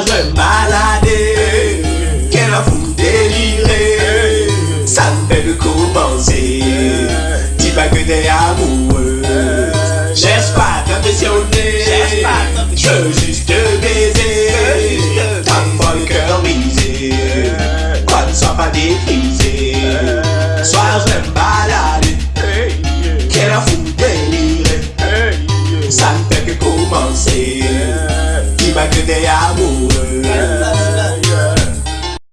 je maladais. Quel a vous déliré Ça me fait beaucoup commencer. Dis pas que t'es amoureux. J'espère t'impressionner. Je veux juste te baiser. T'as pas le cœur brisé. Quoi ne sois pas déprisé. Sois je me balader. Quel a vous déliré Ça me fait que commencer. Dis pas que t'es amoureux.